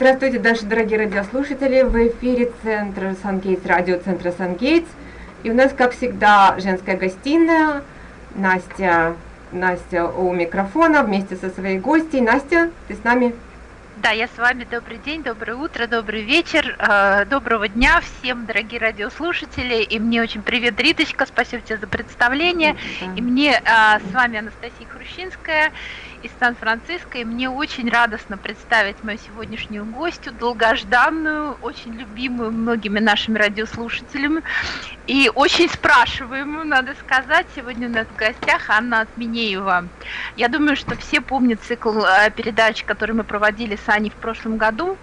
Здравствуйте, наши дорогие радиослушатели. В эфире Центр Сангейтс, радиоцентра Сангейтс. И у нас, как всегда, женская гостиная. Настя, Настя у микрофона вместе со своей гостьей. Настя, ты с нами? Да, я с вами. Добрый день, доброе утро, добрый вечер, э, доброго дня всем, дорогие радиослушатели. И мне очень привет, Риточка, спасибо тебе за представление. Да. И мне э, с вами Анастасия Хрущинская из Сан-Франциско, и мне очень радостно представить мою сегодняшнюю гостью, долгожданную, очень любимую многими нашими радиослушателями, и очень спрашиваемую, надо сказать. Сегодня у нас в гостях Анна Отменеева. Я думаю, что все помнят цикл э, передач, который мы проводили с Аней в прошлом году.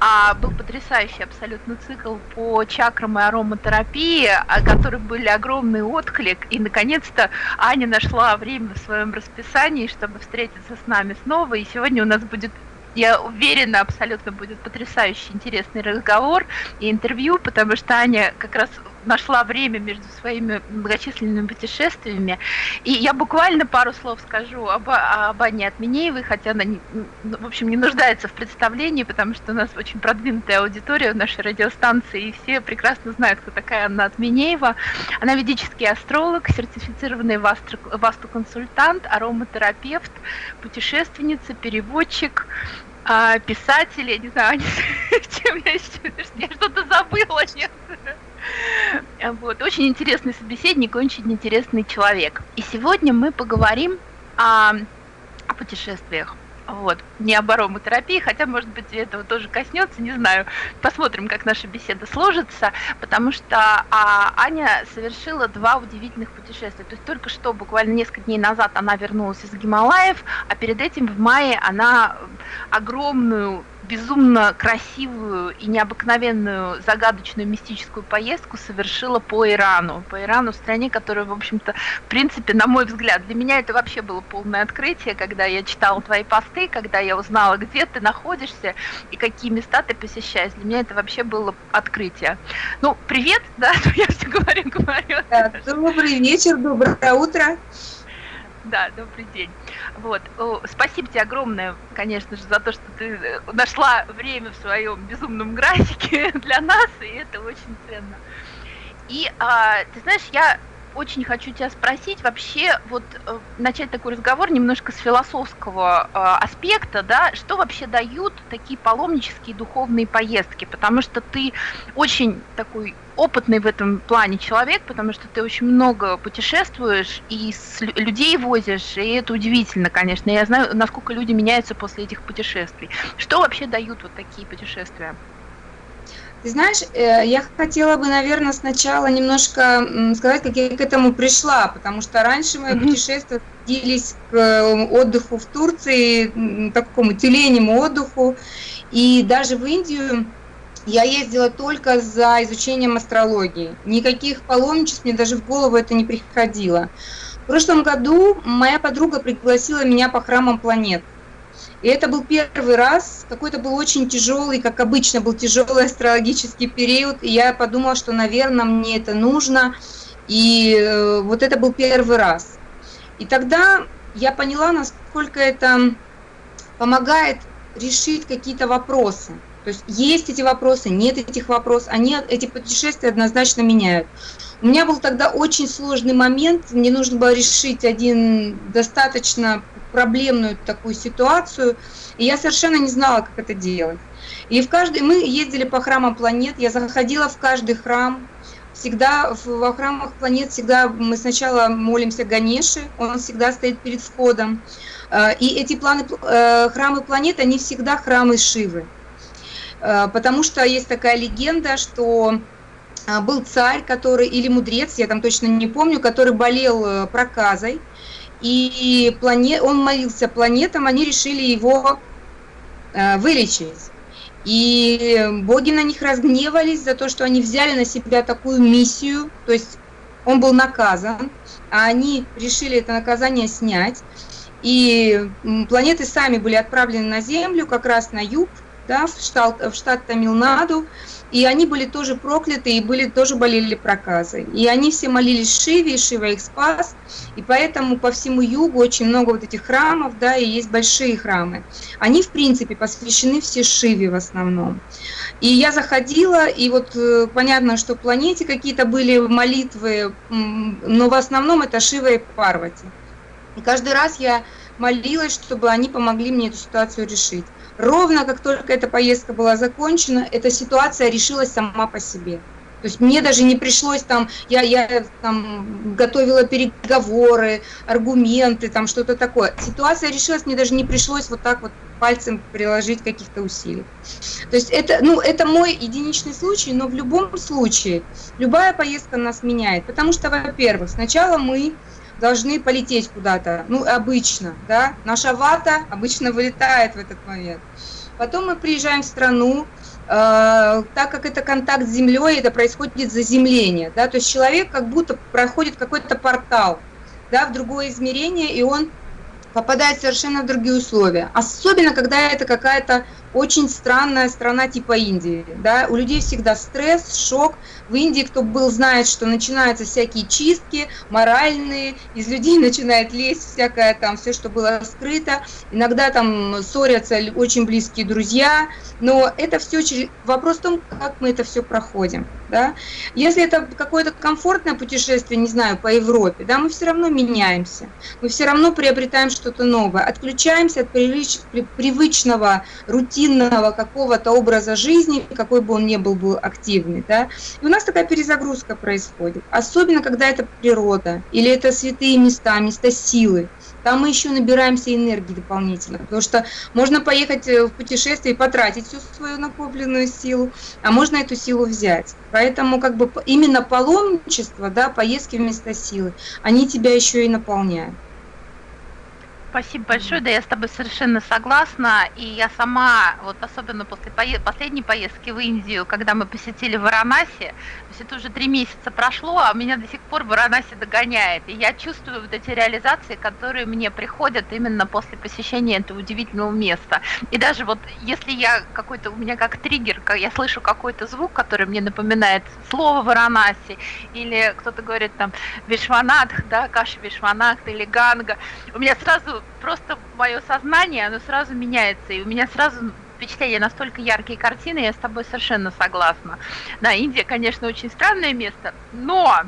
А был потрясающий абсолютно цикл по чакрам и ароматерапии, о которых были огромный отклик. И, наконец-то, Аня нашла время в своем расписании, чтобы встретиться с нами снова. И сегодня у нас будет я уверена, абсолютно будет потрясающий интересный разговор и интервью, потому что Аня как раз нашла время между своими многочисленными путешествиями. И я буквально пару слов скажу об, об Анне Отменеевой, хотя она, не, ну, в общем, не нуждается в представлении, потому что у нас очень продвинутая аудитория в нашей радиостанции, и все прекрасно знают, кто такая Анна Отменеева. Она ведический астролог, сертифицированный васту-консультант, ароматерапевт, путешественница, переводчик, а, писатель, я не знаю, чем я, я что-то забыла, нет. Вот. Очень интересный собеседник, очень интересный человек. И сегодня мы поговорим о, о путешествиях. Вот, не об ароматерапии, хотя, может быть, этого тоже коснется, не знаю. Посмотрим, как наша беседа сложится, потому что а, Аня совершила два удивительных путешествия. То есть только что, буквально несколько дней назад, она вернулась из Гималаев, а перед этим в мае она огромную безумно красивую и необыкновенную загадочную мистическую поездку совершила по Ирану. По Ирану, стране, которая, в общем-то, в принципе, на мой взгляд, для меня это вообще было полное открытие, когда я читала твои посты, когда я узнала, где ты находишься и какие места ты посещаешь. Для меня это вообще было открытие. Ну, привет, да, я все говорю, говорю. Да, добрый вечер, доброе утро. Да, добрый день. Вот. Спасибо тебе огромное, конечно же, за то, что ты э, нашла время в своем безумном графике для нас, и это очень ценно. И а, ты знаешь, я очень хочу тебя спросить вообще, вот э, начать такой разговор немножко с философского э, аспекта, да, что вообще дают такие паломнические духовные поездки, потому что ты очень такой опытный в этом плане человек, потому что ты очень много путешествуешь и людей возишь, и это удивительно, конечно. Я знаю, насколько люди меняются после этих путешествий. Что вообще дают вот такие путешествия? Ты знаешь, э, я хотела бы, наверное, сначала немножко сказать, как я к этому пришла, потому что раньше мои путешествия сводились к э, отдыху в Турции, такому тюленему отдыху, и даже в Индию я ездила только за изучением астрологии. Никаких паломничеств мне даже в голову это не приходило. В прошлом году моя подруга пригласила меня по храмам планет. И это был первый раз, какой-то был очень тяжелый, как обычно был тяжелый астрологический период, и я подумала, что, наверное, мне это нужно, и э, вот это был первый раз. И тогда я поняла, насколько это помогает решить какие-то вопросы. То есть есть эти вопросы, нет этих вопросов, они, эти путешествия однозначно меняют. У меня был тогда очень сложный момент, мне нужно было решить один достаточно проблемную такую ситуацию, и я совершенно не знала, как это делать. И в каждый, мы ездили по храмам планет, я заходила в каждый храм, всегда во храмах планет всегда мы сначала молимся Ганеше, он всегда стоит перед входом. Э, и эти планы, э, храмы планет, они всегда храмы Шивы. Э, потому что есть такая легенда, что был царь, который, или мудрец, я там точно не помню, который болел проказой, и планет, он молился планетам, они решили его э, вылечить. И боги на них разгневались за то, что они взяли на себя такую миссию, то есть он был наказан, а они решили это наказание снять. И планеты сами были отправлены на Землю, как раз на юг, да, в штат, в штат Тамилнаду, и они были тоже прокляты, и были, тоже болели проказы. И они все молились Шиве, и Шива их спас, и поэтому по всему югу очень много вот этих храмов, да, и есть большие храмы. Они, в принципе, посвящены все Шиве в основном. И я заходила, и вот э, понятно, что в планете какие-то были молитвы, но в основном это Шива и Парвати. И каждый раз я молилась, чтобы они помогли мне эту ситуацию решить. Ровно как только эта поездка была закончена, эта ситуация решилась сама по себе. То есть мне даже не пришлось там, я, я там готовила переговоры, аргументы, там что-то такое. Ситуация решилась, мне даже не пришлось вот так вот пальцем приложить каких-то усилий. То есть это, ну, это мой единичный случай, но в любом случае любая поездка нас меняет. Потому что, во-первых, сначала мы должны полететь куда-то, ну, обычно, да, наша вата обычно вылетает в этот момент. Потом мы приезжаем в страну, э, так как это контакт с землей, это происходит заземление, да, то есть человек как будто проходит какой-то портал, да, в другое измерение, и он попадает совершенно в другие условия. Особенно, когда это какая-то очень странная страна типа Индии. Да? У людей всегда стресс, шок. В Индии, кто был, знает, что начинаются всякие чистки моральные, из людей начинает лезть всякое там, все, что было скрыто. Иногда там ссорятся очень близкие друзья, но это все через... вопрос в том, как мы это все проходим. Да? Если это какое-то комфортное путешествие, не знаю, по Европе, да, мы все равно меняемся, мы все равно приобретаем что-то новое, отключаемся от привычного, рутинного какого-то образа жизни, какой бы он ни был, был активный. Да? И у нас такая перезагрузка происходит, особенно когда это природа или это святые места, места силы там мы еще набираемся энергии дополнительно, потому что можно поехать э, в путешествие и потратить всю свою накопленную силу, а можно эту силу взять. Поэтому как бы именно паломничество, да, поездки вместо силы, они тебя еще и наполняют. Спасибо большое, да, я с тобой совершенно согласна, и я сама, вот особенно после пое- последней поездки в Индию, когда мы посетили Варанаси, то есть это уже три месяца прошло, а меня до сих пор Варанаси догоняет, и я чувствую вот эти реализации, которые мне приходят именно после посещения этого удивительного места. И даже вот если я какой-то, у меня как триггер, я слышу какой-то звук, который мне напоминает слово Варанаси, или кто-то говорит там Вишванатх, да, Каши Вишванатх или Ганга, у меня сразу просто мое сознание, оно сразу меняется, и у меня сразу впечатление настолько яркие картины, я с тобой совершенно согласна. Да, Индия, конечно, очень странное место, но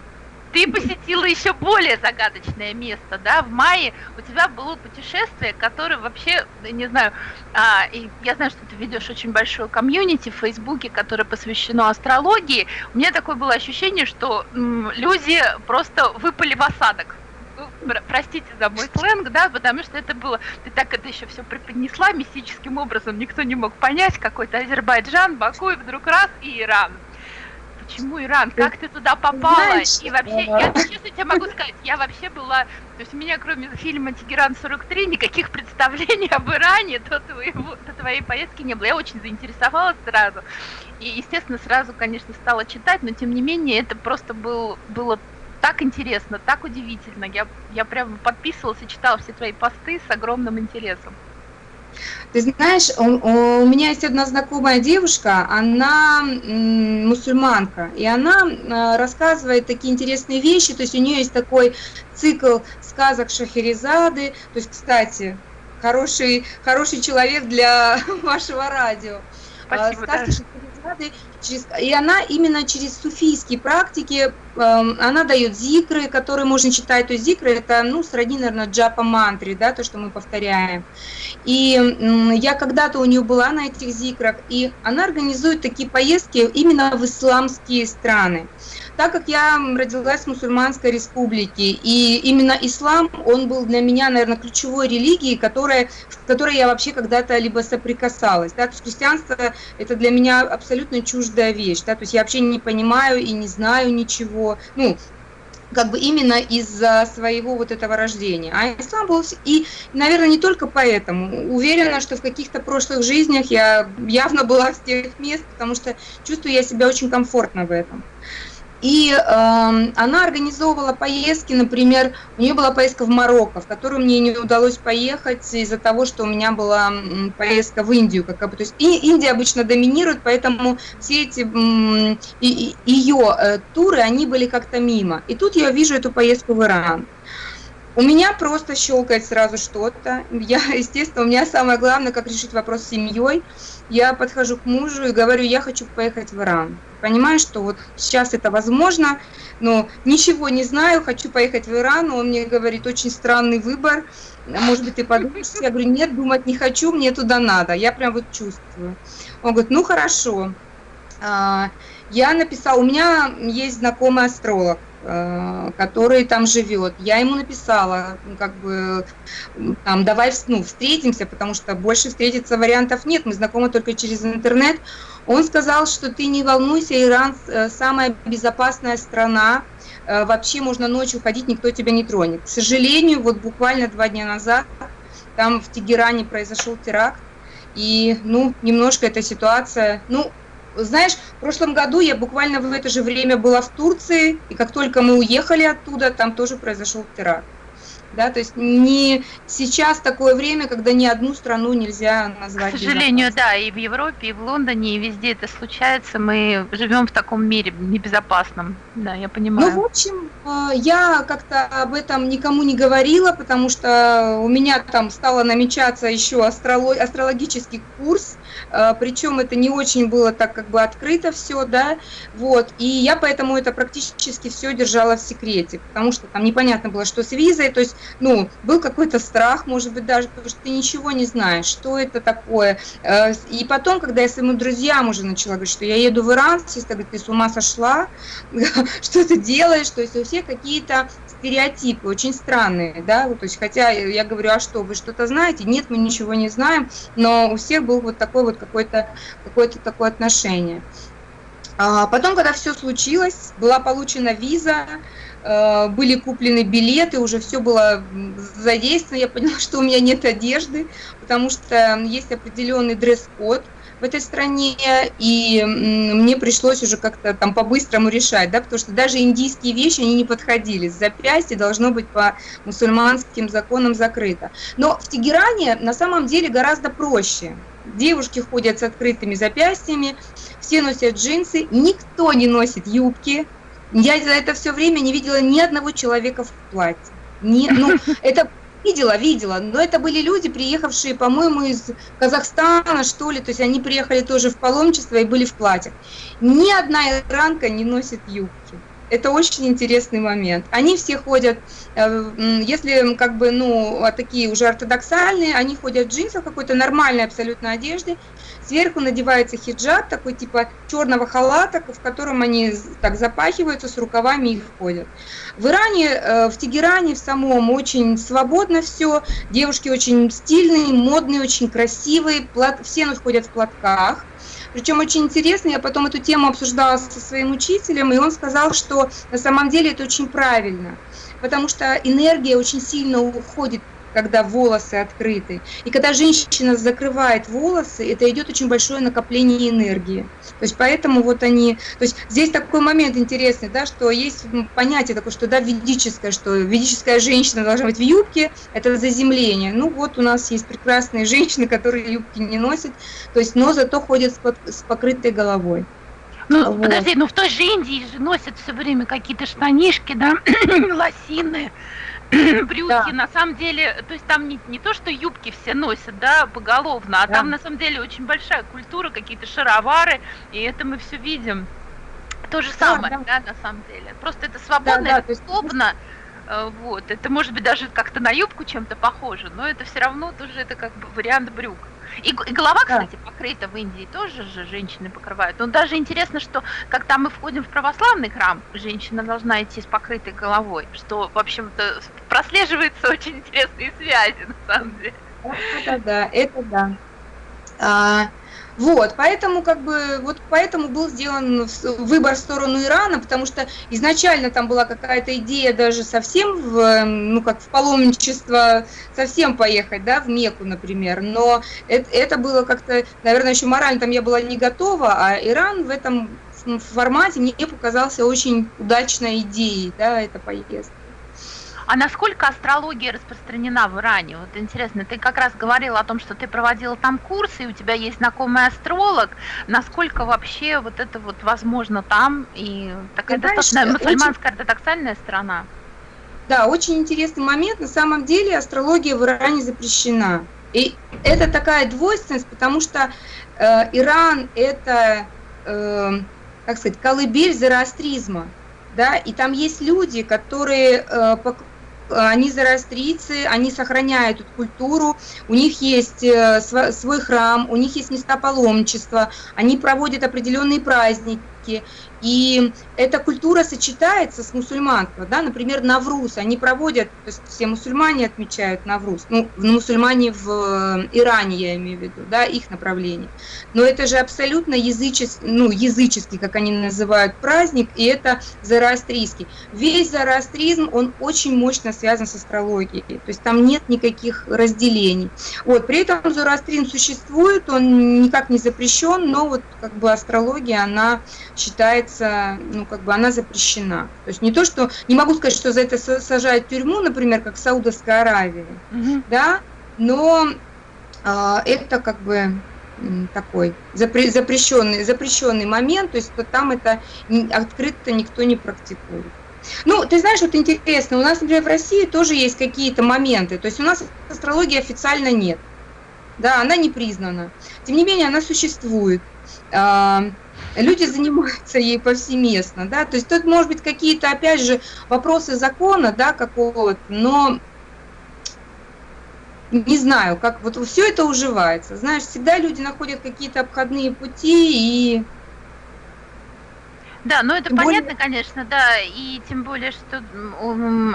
ты посетила еще более загадочное место, да, в мае у тебя было путешествие, которое вообще, не знаю, а, и я знаю, что ты ведешь очень большое комьюнити в Фейсбуке, которое посвящено астрологии. У меня такое было ощущение, что м, люди просто выпали в осадок простите за мой сленг, да, потому что это было, ты так это еще все преподнесла мистическим образом, никто не мог понять, какой-то Азербайджан, Баку, и вдруг раз, и Иран. Почему Иран? Как ты туда попала? Знаешь, и вообще, я честно тебе могу сказать, я вообще была, то есть у меня кроме фильма «Тегеран 43» никаких представлений об Иране до, твоего, до твоей поездки не было. Я очень заинтересовалась сразу. И, естественно, сразу, конечно, стала читать, но тем не менее это просто был, было так интересно, так удивительно. Я, я прям подписывалась и читала все твои посты с огромным интересом. Ты знаешь, у, у меня есть одна знакомая девушка, она мусульманка, и она а, рассказывает такие интересные вещи, то есть у нее есть такой цикл сказок Шахерезады, то есть, кстати, хороший, хороший человек для вашего радио. Спасибо, сказки да. Шахерезады Через, и она именно через суфийские практики, э, она дает зикры, которые можно читать. То есть зикры это, ну, сродни, наверное, джапа мантри, да, то, что мы повторяем. И э, я когда-то у нее была на этих зикрах, и она организует такие поездки именно в исламские страны. Так как я родилась в мусульманской республике, и именно ислам, он был для меня, наверное, ключевой религией, которая, в которой я вообще когда-то либо соприкасалась. Да? То есть христианство – это для меня абсолютно чуждая вещь. Да? То есть я вообще не понимаю и не знаю ничего. Ну, как бы именно из-за своего вот этого рождения. А ислам был... И, наверное, не только поэтому. Уверена, что в каких-то прошлых жизнях я явно была с тех мест, потому что чувствую я себя очень комфортно в этом. И э, она организовывала поездки, например, у нее была поездка в Марокко, в которую мне не удалось поехать из-за того, что у меня была поездка в Индию. Как бы, то есть и, Индия обычно доминирует, поэтому все эти э, ее э, туры, они были как-то мимо. И тут я вижу эту поездку в Иран. У меня просто щелкает сразу что-то. Я, естественно, у меня самое главное, как решить вопрос с семьей. Я подхожу к мужу и говорю, я хочу поехать в Иран. Понимаю, что вот сейчас это возможно, но ничего не знаю, хочу поехать в Иран. Он мне говорит, очень странный выбор. Может быть, ты подумаешь? Я говорю, нет, думать не хочу, мне туда надо. Я прям вот чувствую. Он говорит, ну хорошо. А, я написала, у меня есть знакомый астролог, который там живет. Я ему написала, как бы, там, давай ну, встретимся, потому что больше встретиться вариантов нет, мы знакомы только через интернет. Он сказал, что ты не волнуйся, Иран э, самая безопасная страна, э, вообще можно ночью ходить, никто тебя не тронет. К сожалению, вот буквально два дня назад там в Тегеране произошел теракт, и, ну, немножко эта ситуация, ну, знаешь, в прошлом году я буквально в это же время была в Турции, и как только мы уехали оттуда, там тоже произошел теракт да, то есть не сейчас такое время, когда ни одну страну нельзя назвать. К сожалению, да, и в Европе, и в Лондоне, и везде это случается. Мы живем в таком мире небезопасном, да, я понимаю. Ну, в общем, э, я как-то об этом никому не говорила, потому что у меня там стало намечаться еще астрологический курс, э, причем это не очень было так как бы открыто все, да, вот, и я поэтому это практически все держала в секрете, потому что там непонятно было, что с визой, то есть ну, был какой-то страх, может быть, даже, потому что ты ничего не знаешь, что это такое. Э, и потом, когда я своим друзьям уже начала говорить, что я еду в Иран, все говорят, ты с ума сошла, что ты делаешь, то есть у всех какие-то стереотипы очень странные, да, то есть хотя я говорю, а что, вы что-то знаете? Нет, мы ничего не знаем, но у всех был вот такой вот какое-то какое-то такое отношение. А потом, когда все случилось, была получена виза, были куплены билеты, уже все было задействовано, я поняла, что у меня нет одежды, потому что есть определенный дресс-код в этой стране, и мне пришлось уже как-то там по-быстрому решать, да, потому что даже индийские вещи, они не подходили, запястье должно быть по мусульманским законам закрыто. Но в Тегеране на самом деле гораздо проще. Девушки ходят с открытыми запястьями, все носят джинсы, никто не носит юбки, я за это все время не видела ни одного человека в платье. Не, ну, это видела, видела, но это были люди, приехавшие, по-моему, из Казахстана, что ли, то есть они приехали тоже в паломничество и были в платьях. Ни одна иранка не носит юбки. Это очень интересный момент. Они все ходят, э, если как бы, ну, а такие уже ортодоксальные, они ходят в джинсах, какой-то нормальной абсолютно одежде, Сверху надевается хиджаб, такой типа черного халата, в котором они так запахиваются с рукавами и ходят. В Иране, э, в Тегеране в самом очень свободно все. Девушки очень стильные, модные, очень красивые. Все ходят в платках. Причем очень интересно, я потом эту тему обсуждала со своим учителем, и он сказал, что на самом деле это очень правильно, потому что энергия очень сильно уходит когда волосы открыты. И когда женщина закрывает волосы, это идет очень большое накопление энергии. То есть поэтому вот они... То есть здесь такой момент интересный, да, что есть понятие такое, что да, ведическое, что ведическая женщина должна быть в юбке, это заземление. Ну вот у нас есть прекрасные женщины, которые юбки не носят, то есть, но зато ходят с, покрытой головой. Ну, вот. подожди, ну в той же Индии же носят все время какие-то штанишки, да, лосины, брюки, да. на самом деле, то есть там не, не то, что юбки все носят, да, поголовно, а да. там на самом деле очень большая культура, какие-то шаровары, и это мы все видим. То же самое, да, да. да на самом деле. Просто это свободно, да, да, это удобно. Есть... Э, вот, это может быть даже как-то на юбку чем-то похоже, но это все равно тоже это как бы вариант брюк. И, и голова, кстати, да. покрыта в Индии тоже же женщины покрывают. Но даже интересно, что когда мы входим в православный храм, женщина должна идти с покрытой головой, что, в общем-то, прослеживается очень интересные связи, на самом деле. Это да, это да. А, вот, поэтому как бы вот поэтому был сделан выбор в сторону Ирана, потому что изначально там была какая-то идея даже совсем в, ну как в паломничество совсем поехать, да, в Мекку, например, но это, это было как-то, наверное, еще морально там я была не готова, а Иран в этом формате мне показался очень удачной идеей, да, эта поездка. А насколько астрология распространена в Иране? Вот интересно, ты как раз говорила о том, что ты проводила там курсы, и у тебя есть знакомый астролог. Насколько вообще вот это вот возможно там? И такая ты достаточно знаешь, мусульманская очень... ортодоксальная страна. Да, очень интересный момент. На самом деле астрология в Иране запрещена. И это такая двойственность, потому что э, Иран это, э, как сказать, колыбель зороастризма. Да, и там есть люди, которые э, они зороастрийцы, они сохраняют эту культуру, у них есть э, свой храм, у них есть места паломничества, они проводят определенные праздники, и эта культура сочетается с мусульманством, да, например, Навруз, они проводят, то есть все мусульмане отмечают Навруз, ну, мусульмане в э, Иране, я имею в виду, да, их направление. Но это же абсолютно языческий, ну, языческий, как они называют, праздник, и это зороастрийский. Весь зороастризм, он очень мощно связан с астрологией, то есть там нет никаких разделений. Вот, при этом зороастризм существует, он никак не запрещен, но вот как бы астрология, она считается, ну, как бы она запрещена. То есть не то, что, не могу сказать, что за это сажают тюрьму, например, как в Саудовской Аравии, угу. да, но э, это как бы такой запре запрещенный, запрещенный момент, то есть что там это открыто никто не практикует. Ну, ты знаешь, вот интересно, у нас, например, в России тоже есть какие-то моменты, то есть у нас астрологии официально нет, да, она не признана, тем не менее она существует. Люди занимаются ей повсеместно, да, то есть тут может быть какие-то, опять же, вопросы закона, да, какого-то, но не знаю, как вот все это уживается, знаешь, всегда люди находят какие-то обходные пути и да, ну это тем понятно, более... конечно, да, и тем более, что,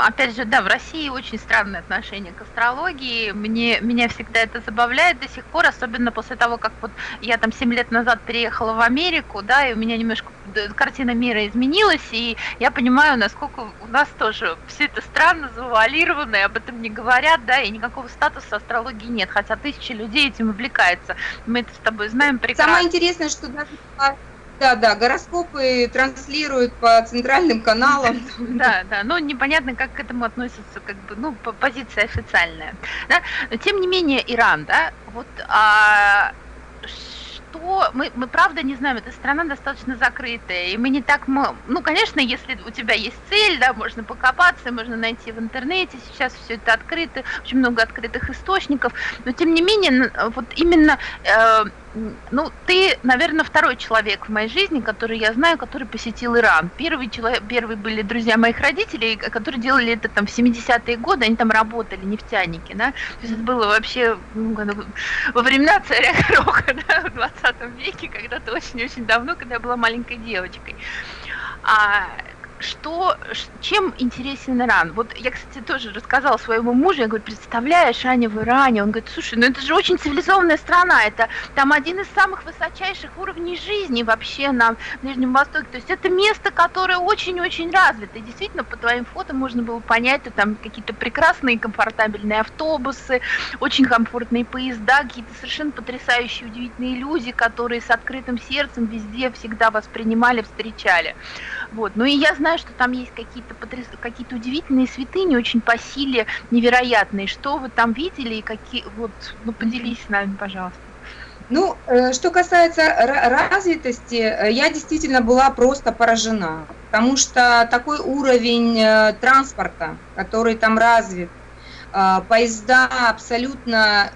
опять же, да, в России очень странное отношение к астрологии, мне, меня всегда это забавляет до сих пор, особенно после того, как вот я там 7 лет назад переехала в Америку, да, и у меня немножко картина мира изменилась, и я понимаю, насколько у нас тоже все это странно, завуалировано, и об этом не говорят, да, и никакого статуса астрологии нет, хотя тысячи людей этим увлекаются, мы это с тобой знаем прекрасно. Самое интересное, что даже да, да, гороскопы транслируют по центральным каналам. Да, да, но непонятно, как к этому относится, как бы, ну, позиция официальная. Да? Но тем не менее, Иран, да, вот а, что мы, мы правда не знаем, эта страна достаточно закрытая, и мы не так, ну, конечно, если у тебя есть цель, да, можно покопаться, можно найти в интернете, сейчас все это открыто, очень много открытых источников, но тем не менее, вот именно э, ну, ты, наверное, второй человек в моей жизни, который я знаю, который посетил Иран. Первый человек, первый были друзья моих родителей, которые делали это там в 70-е годы, они там работали, нефтяники, да. То есть это было вообще ну, во времена царя Гроха, да, в 20 веке, когда-то очень-очень давно, когда я была маленькой девочкой. А, что, чем интересен Иран? Вот я, кстати, тоже рассказала своему мужу, я говорю, представляешь, Аня в Иране, он говорит, слушай, ну это же очень цивилизованная страна, это там один из самых высочайших уровней жизни вообще на Ближнем Востоке, то есть это место, которое очень-очень развито, и действительно по твоим фото можно было понять, что там какие-то прекрасные комфортабельные автобусы, очень комфортные поезда, какие-то совершенно потрясающие, удивительные люди, которые с открытым сердцем везде всегда воспринимали, встречали. Вот. Ну и я знаю, что там есть какие-то потряс... какие-то удивительные святыни, очень по силе невероятные. Что вы там видели и какие... Вот, ну поделись с нами, пожалуйста. Ну, э, что касается развитости, э, я действительно была просто поражена, потому что такой уровень э, транспорта, который там развит, поезда абсолютно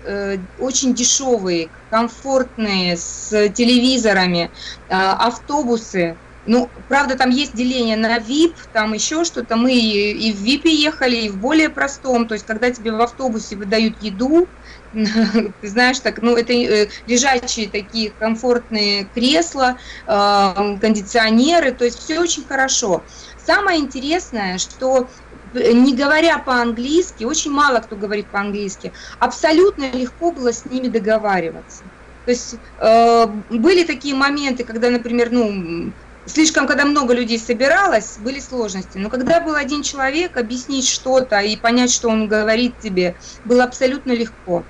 очень дешевые, комфортные, с телевизорами, автобусы, ну, правда, там есть деление на VIP, там еще что-то. Мы и в VIP ехали, и в более простом. То есть, когда тебе в автобусе выдают еду, ты знаешь, так, ну, это э, лежачие такие комфортные кресла, э, кондиционеры, то есть все очень хорошо. Самое интересное, что э, не говоря по-английски, очень мало кто говорит по-английски, абсолютно легко было с ними договариваться. То есть э, были такие моменты, когда, например, ну, слишком, когда много людей собиралось, были сложности. Но когда был один человек, объяснить что-то и понять, что он говорит тебе, было абсолютно легко.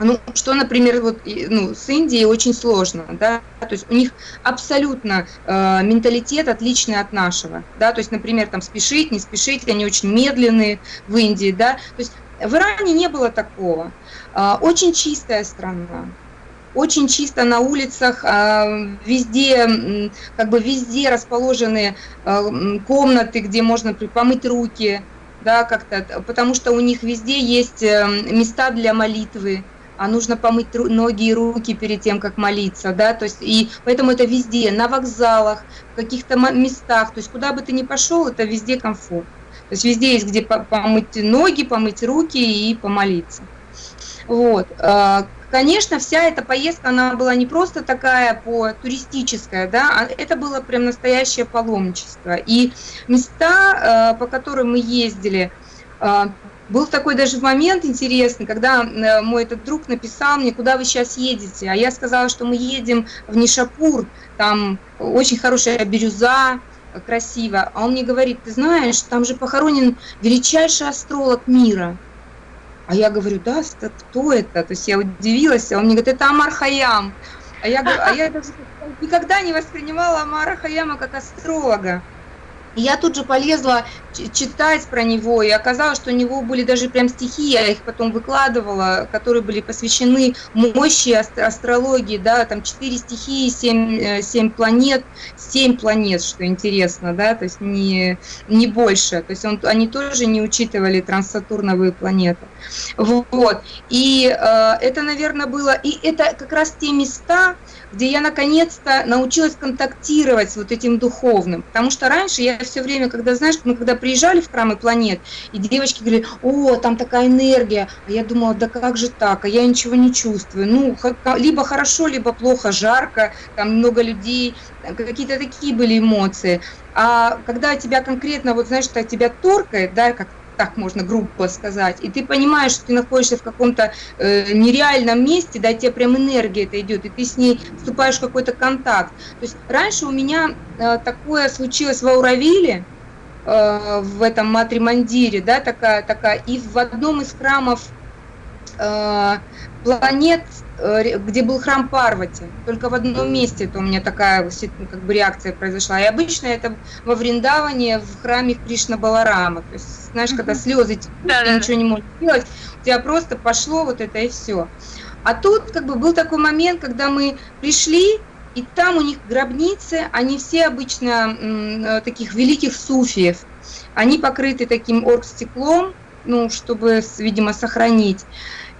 ну, что, например, вот, ну, с Индией очень сложно, да, то есть у них абсолютно э, менталитет отличный от нашего, да, то есть, например, там спешить, не спешить, они очень медленные в Индии, да, то есть в Иране не было такого. Э, очень чистая страна, очень чисто на улицах, э, везде, как бы везде расположены э, комнаты, где можно помыть руки, да, как-то, потому что у них везде есть э, места для молитвы, а нужно помыть ноги и руки перед тем, как молиться, да, то есть, и поэтому это везде, на вокзалах, в каких-то местах, то есть, куда бы ты ни пошел, это везде комфорт. То есть, везде есть где помыть ноги, помыть руки и помолиться. Вот. Конечно, вся эта поездка, она была не просто такая по туристическая, да, а это было прям настоящее паломничество. И места, а, по которым мы ездили, а, был такой даже момент интересный, когда э, мой этот друг написал мне, куда вы сейчас едете, а я сказала, что мы едем в Нишапур, там очень хорошая бирюза, красиво, а он мне говорит, ты знаешь, там же похоронен величайший астролог мира. А я говорю, да, кто это? То есть я удивилась, а он мне говорит, это Амар Хаям. А я, а я даже никогда не воспринимала Амара Хаяма как астролога. И я тут же полезла читать про него, и оказалось, что у него были даже прям стихи, я их потом выкладывала, которые были посвящены мощи астрологии, да, там четыре стихии, семь, э, семь планет, семь планет, что интересно, да, то есть не, не больше, то есть он, они тоже не учитывали транссатурновые планеты. Вот, и э, это, наверное, было, и это как раз те места, где я наконец-то научилась контактировать с вот этим духовным. Потому что раньше я все время, когда, знаешь, мы когда приезжали в храмы планет, и девочки говорили, о, там такая энергия, а я думала, да как же так, а я ничего не чувствую. Ну, либо хорошо, либо плохо, жарко, там много людей, какие-то такие были эмоции. А когда тебя конкретно, вот знаешь, что тебя торкает, да, как так можно грубо сказать, и ты понимаешь, что ты находишься в каком-то э, нереальном месте, да, тебе прям энергия это идет, и ты с ней вступаешь в какой-то контакт. То есть раньше у меня э, такое случилось в Ауравиле, э, в этом Матримандире, да, такая, такая, и в одном из храмов э, планет Э, где был храм Парвати. Только в одном месте это у меня такая как бы реакция произошла. И обычно это во Вриндаване, в храме Кришна Баларама. То есть, знаешь, когда слезы текут, да, ты да, ничего не можешь делать, у тебя просто пошло вот это и все. А тут как бы был такой момент, когда мы пришли, и там у них гробницы, они все обычно э, таких великих суфиев. Они покрыты таким оргстеклом, ну, чтобы, видимо, сохранить.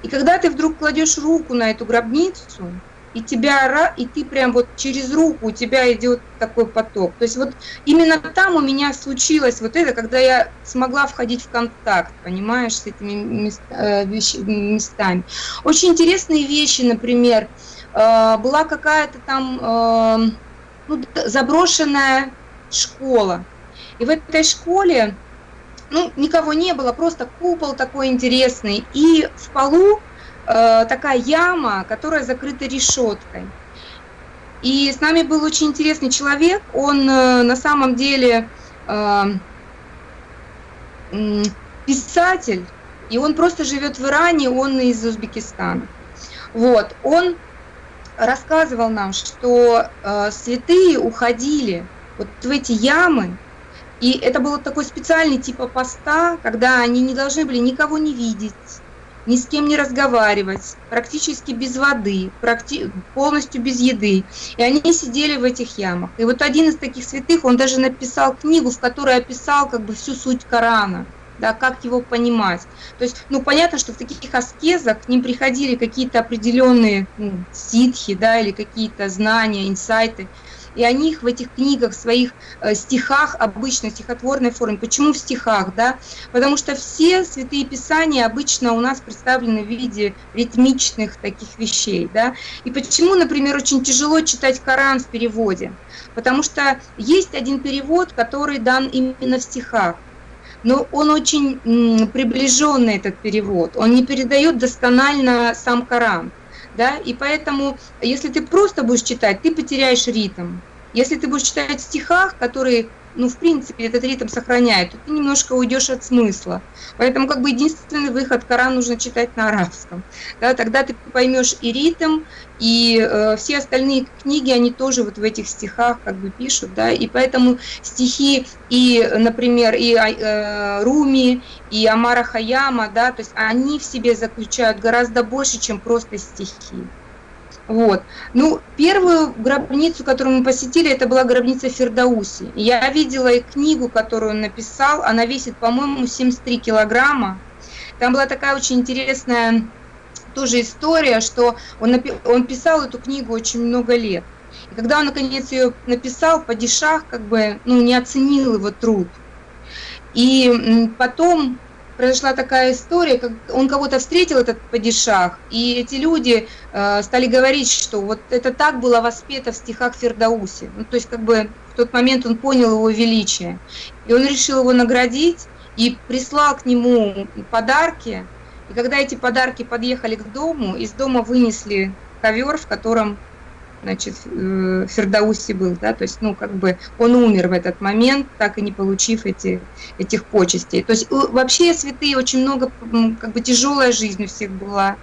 И когда ты вдруг кладешь руку на эту гробницу, и тебя и ты прям вот через руку у тебя идет такой поток. То есть вот именно там у меня случилось вот это, когда я смогла входить в контакт, понимаешь, с этими э, местами. Очень интересные вещи, например, э, была какая-то там э, ну, заброшенная школа. И в этой школе ну, никого не было, просто купол такой интересный, и в полу э, такая яма, которая закрыта решеткой. И с нами был очень интересный человек, он э, на самом деле э, э, писатель, и он просто живет в Иране, он из Узбекистана. Вот, он рассказывал нам, что э, святые уходили вот в эти ямы, и это был такой специальный типа поста, когда они не должны были никого не видеть, ни с кем не разговаривать, практически без воды, практи полностью без еды. И они сидели в этих ямах. И вот один из таких святых, он даже написал книгу, в которой описал как бы всю суть Корана да, как его понимать. То есть, ну, понятно, что в таких аскезах к ним приходили какие-то определенные ну, ситхи, да, или какие-то знания, инсайты, и они их в этих книгах, в своих э, стихах, обычно стихотворной форме. Почему в стихах, да? Потому что все святые писания обычно у нас представлены в виде ритмичных таких вещей, да? И почему, например, очень тяжело читать Коран в переводе? Потому что есть один перевод, который дан именно в стихах но он очень приближенный, этот перевод. Он не передает досконально сам Коран да, и поэтому, если ты просто будешь читать, ты потеряешь ритм. Если ты будешь читать в стихах, которые ну, в принципе, этот ритм сохраняет, то ты немножко уйдешь от смысла. Поэтому как бы единственный выход Коран нужно читать на арабском. Да, тогда ты поймешь и ритм, и э, все остальные книги, они тоже вот в этих стихах как бы пишут, да, и поэтому стихи и, например, и э, Руми, и Амара Хаяма, да, то есть они в себе заключают гораздо больше, чем просто стихи. Вот. Ну, первую гробницу, которую мы посетили, это была гробница Фердауси. Я видела и книгу, которую он написал, она весит, по-моему, 73 килограмма. Там была такая очень интересная тоже история, что он, он писал эту книгу очень много лет. И когда он наконец ее написал, падишах как бы ну, не оценил его труд. И потом произошла такая история, как он кого-то встретил, этот падишах, и эти люди э, стали говорить, что вот это так было воспето в стихах Фердауси. Ну, то есть как бы в тот момент он понял его величие. И он решил его наградить и прислал к нему подарки. И когда эти подарки подъехали к дому, из дома вынесли ковер, в котором значит, э, Фердауси был, да, то есть, ну, как бы он умер в этот момент, так и не получив эти, этих почестей. То есть вообще святые очень много, как бы тяжелая жизнь у всех была.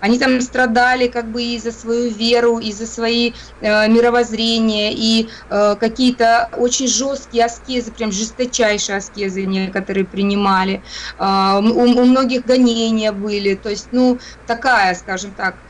Они там страдали как бы и за свою веру, и за свои э, мировоззрения, и э, какие-то очень жесткие аскезы, прям жесточайшие аскезы некоторые принимали. Э, у, у многих гонения были, то есть, ну, такая, скажем так, Э,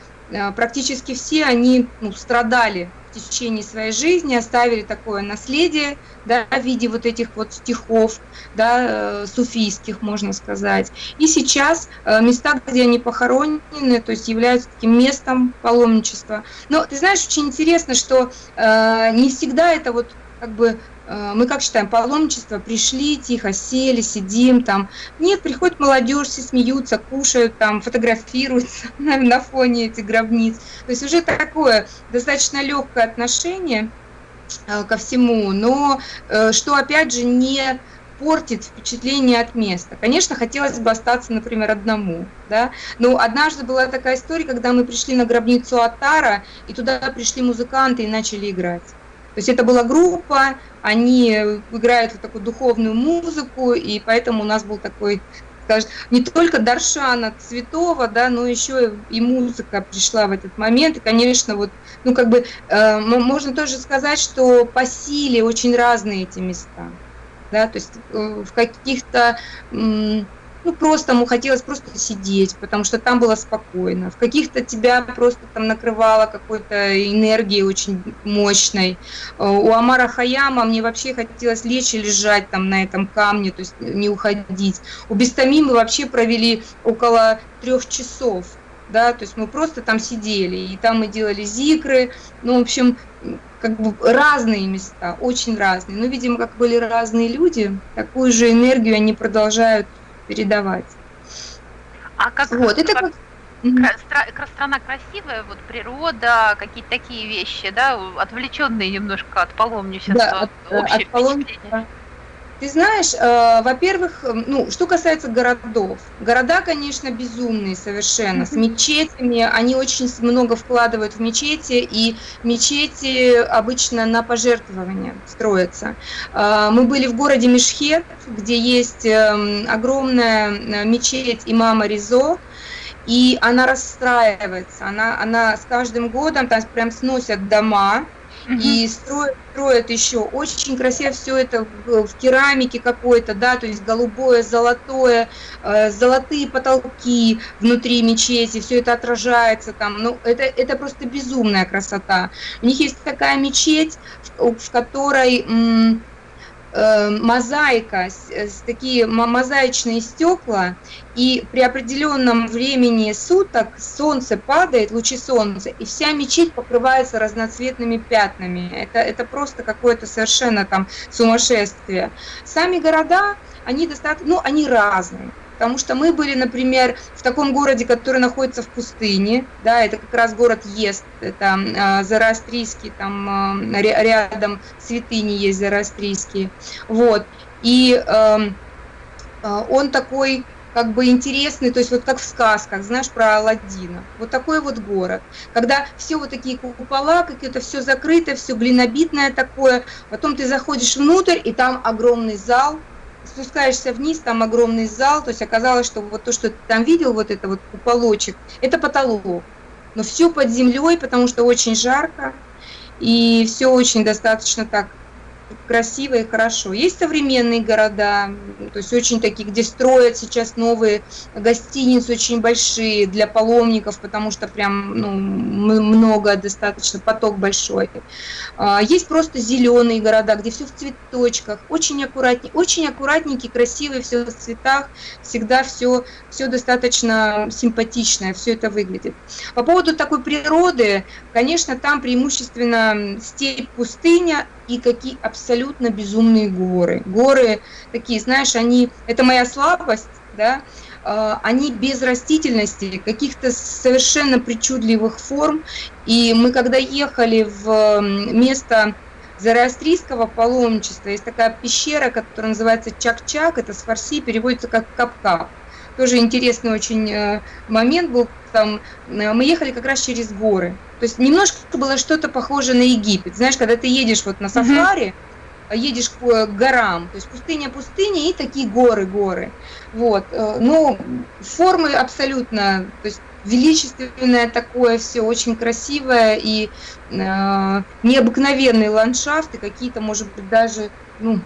практически все они ну, страдали в течение своей жизни, оставили такое наследие да, в виде вот этих вот стихов, да, э, суфийских, можно сказать. И сейчас э, места, где они похоронены, то есть являются таким местом паломничества. Но ты знаешь, очень интересно, что э, не всегда это вот как бы Э, мы как считаем, паломничество, пришли, тихо сели, сидим там. Нет, приходит молодежь, все смеются, кушают там, фотографируются на, на фоне этих гробниц. То есть уже такое достаточно легкое отношение э, ко всему, но э, что опять же не портит впечатление от места. Конечно, хотелось бы остаться, например, одному, да, но однажды была такая история, когда мы пришли на гробницу Атара, и туда пришли музыканты и начали играть. То есть это была группа, они играют вот такую духовную музыку, и поэтому у нас был такой, скажем, не только Даршана Цветова, да, но еще и музыка пришла в этот момент. И, конечно, вот, ну, как бы, э, можно тоже сказать, что по силе очень разные эти места. Да, то есть э, в каких-то ну, просто ему хотелось просто сидеть, потому что там было спокойно. В каких-то тебя просто там накрывало какой-то энергией очень мощной. Э, у Амара Хаяма мне вообще хотелось лечь и лежать там на этом камне, то есть не уходить. У Бестами мы вообще провели около трех часов, да, то есть мы просто там сидели, и там мы делали зикры, ну, в общем, как бы разные места, очень разные. Но, видимо, как были разные люди, такую же энергию они продолжают передавать. А как, вот, это как... Страна, страна красивая, вот природа, какие-то такие вещи, да, отвлеченные немножко от паломничества, да, от, от, от паломничества. Ты знаешь, э, во-первых, ну, что касается городов, города, конечно, безумные совершенно, с мечетями, они очень много вкладывают в мечети, и мечети обычно на пожертвования строятся. Э, мы были в городе Мешхет, где есть э, огромная э, мечеть имама Ризо, и она расстраивается, она, она с каждым годом там прям сносят дома, и строят, строят еще. Очень красиво все это в, в керамике какой-то, да, то есть голубое, золотое, э, золотые потолки внутри мечети, все это отражается там, ну это, это просто безумная красота. У них есть такая мечеть, в, в которой... мозаика, э, такие мозаичные стекла, и при определенном времени суток солнце падает, лучи солнца, и вся мечеть покрывается разноцветными пятнами. Это, это просто какое-то совершенно там сумасшествие. Сами города, они достаточно, ну, они разные. Потому что мы были, например, в таком городе, который находится в пустыне, да, это как раз город Ест, это э, Зарастрийский, там э, рядом святыни есть Зарастрийские, вот, и э, он такой как бы интересный, то есть вот как в сказках, знаешь, про Алладина. Вот такой вот город. Когда все вот такие купола, как это все закрыто, все глинобитное такое, потом ты заходишь внутрь, и там огромный зал, спускаешься вниз, там огромный зал, то есть оказалось, что вот то, что ты там видел, вот это вот куполочек, это потолок. Но все под землей, потому что очень жарко, и все очень достаточно так красиво и хорошо. Есть современные города, то есть очень такие, где строят сейчас новые гостиницы, очень большие для паломников, потому что прям ну, много достаточно, поток большой. А, есть просто зеленые города, где все в цветочках, очень аккуратнее, очень аккуратненькие, красивые, все в цветах, всегда все, все достаточно симпатичное, все это выглядит. По поводу такой природы, конечно, там преимущественно степь, пустыня, и какие абсолютно безумные горы. Горы такие, знаешь, они, это моя слабость, да, а, они без растительности, каких-то совершенно причудливых форм. И мы когда ехали в место зороастрийского паломничества, есть такая пещера, которая называется Чак-Чак, это с фарси переводится как Кап-Кап. Тоже интересный очень э, момент был там. Э, мы ехали как раз через горы. То есть немножко было что-то похоже на Египет. Знаешь, когда ты едешь вот на сафари, mm-hmm. едешь к э, горам, то есть пустыня, пустыня и такие горы, горы. Вот. Ну, формы абсолютно, то есть величественное такое все, очень красивое и э, необыкновенные ландшафты, какие-то, может быть, даже, ну,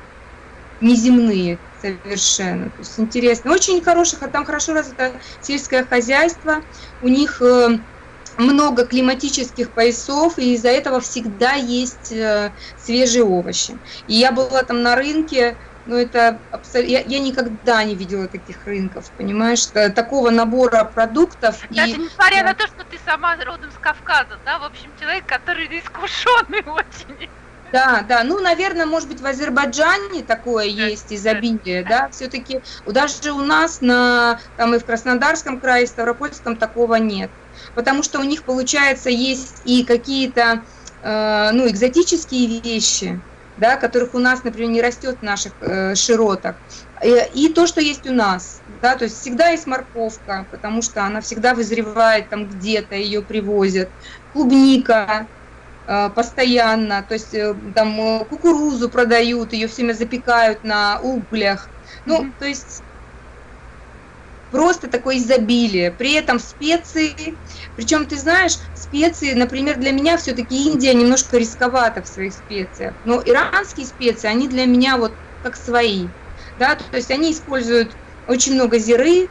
неземные совершенно. То есть интересно. Очень хороших, а там хорошо развито сельское хозяйство. У них э, много климатических поясов, и из-за этого всегда есть э, свежие овощи. И я была там на рынке, но это абсолютно... Я, я никогда не видела таких рынков, понимаешь, такого набора продуктов. Даже и... несмотря да. на то, что ты сама родом с Кавказа, да, в общем, человек, который искушенный очень. Да, да, ну, наверное, может быть, в Азербайджане такое есть изобилие, да, все-таки даже у нас на, там и в Краснодарском крае, и Ставропольском такого нет, потому что у них, получается, есть и какие-то, э, ну, экзотические вещи, да, которых у нас, например, не растет в наших э, широтах, и, и то, что есть у нас, да, то есть всегда есть морковка, потому что она всегда вызревает там где-то, ее привозят, клубника, Э, постоянно, то есть э, там э, кукурузу продают, ее все время запекают на углях. Ну, mm-hmm. то есть просто такое изобилие. При этом специи, причем ты знаешь, специи, например, для меня все-таки Индия немножко рисковата в своих специях, но иранские специи, они для меня вот как свои, да, то есть они используют очень много зиры,